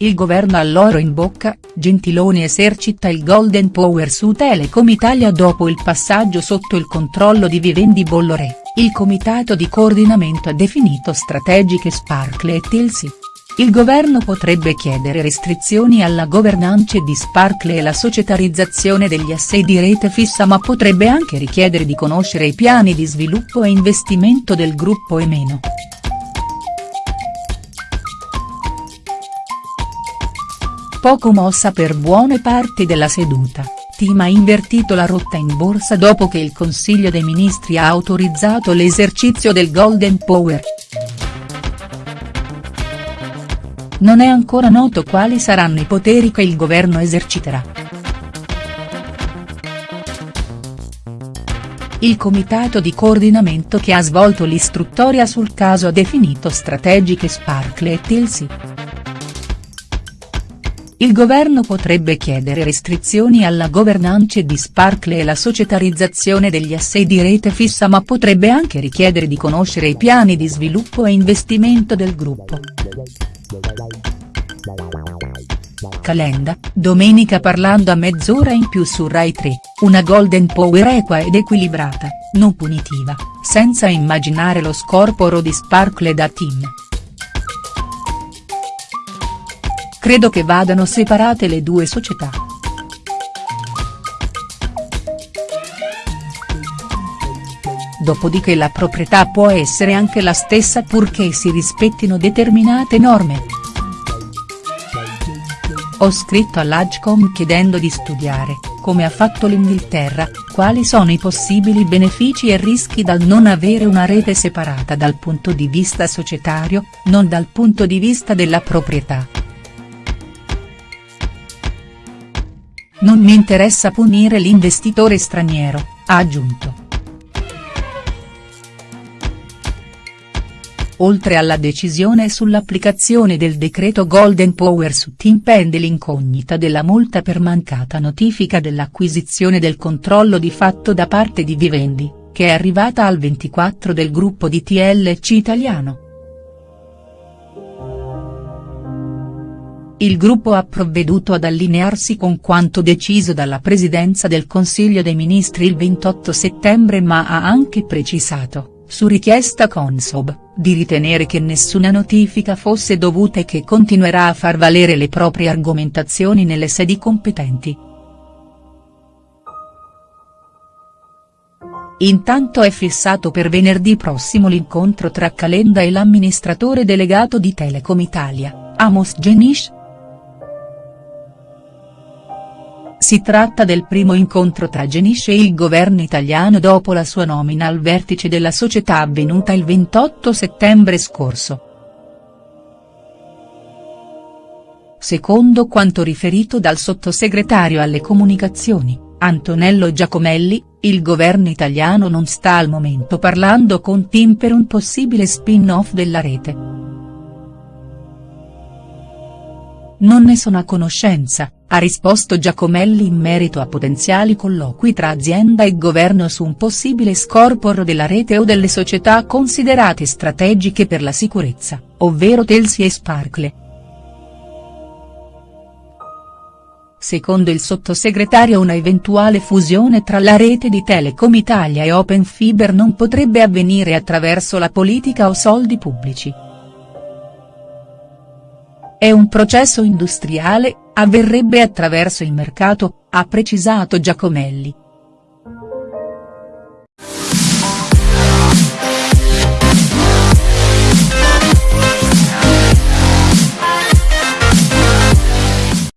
Il governo all'oro in bocca, Gentiloni esercita il golden power su Telecom Italia dopo il passaggio sotto il controllo di Vivendi Bolloré, il comitato di coordinamento ha definito strategiche Sparkle e Tilsi. Il governo potrebbe chiedere restrizioni alla governance di Sparkle e la societarizzazione degli assei di rete fissa ma potrebbe anche richiedere di conoscere i piani di sviluppo e investimento del gruppo e meno. Poco mossa per buone parti della seduta, Team ha invertito la rotta in borsa dopo che il Consiglio dei Ministri ha autorizzato l'esercizio del Golden Power. Non è ancora noto quali saranno i poteri che il governo eserciterà. Il comitato di coordinamento che ha svolto l'istruttoria sul caso ha definito strategiche Sparkle e Tilsi. Il governo potrebbe chiedere restrizioni alla governance di Sparkle e la societarizzazione degli assei di rete fissa ma potrebbe anche richiedere di conoscere i piani di sviluppo e investimento del gruppo. Calenda, domenica parlando a mezz'ora in più su Rai 3, una golden power equa ed equilibrata, non punitiva, senza immaginare lo scorporo di Sparkle da Team. Credo che vadano separate le due società. Dopodiché la proprietà può essere anche la stessa purché si rispettino determinate norme. Ho scritto all'Agcom chiedendo di studiare, come ha fatto l'Inghilterra, quali sono i possibili benefici e rischi dal non avere una rete separata dal punto di vista societario, non dal punto di vista della proprietà. Non mi interessa punire l'investitore straniero, ha aggiunto. Oltre alla decisione sull'applicazione del decreto Golden Power su Team pende l'incognita della multa per mancata notifica dell'acquisizione del controllo di fatto da parte di Vivendi, che è arrivata al 24 del gruppo di TLC italiano. Il gruppo ha provveduto ad allinearsi con quanto deciso dalla Presidenza del Consiglio dei Ministri il 28 settembre ma ha anche precisato su richiesta Consob, di ritenere che nessuna notifica fosse dovuta e che continuerà a far valere le proprie argomentazioni nelle sedi competenti. Intanto è fissato per venerdì prossimo l'incontro tra Calenda e l'amministratore delegato di Telecom Italia, Amos Genish, Si tratta del primo incontro tra Genish e il governo italiano dopo la sua nomina al vertice della società avvenuta il 28 settembre scorso. Secondo quanto riferito dal sottosegretario alle comunicazioni, Antonello Giacomelli, il governo italiano non sta al momento parlando con Tim per un possibile spin-off della rete. Non ne sono a conoscenza, ha risposto Giacomelli in merito a potenziali colloqui tra azienda e governo su un possibile scorporo della rete o delle società considerate strategiche per la sicurezza, ovvero Telsi e Sparkle. Secondo il sottosegretario una eventuale fusione tra la rete di Telecom Italia e Open Fiber non potrebbe avvenire attraverso la politica o soldi pubblici. È un processo industriale, avverrebbe attraverso il mercato, ha precisato Giacomelli.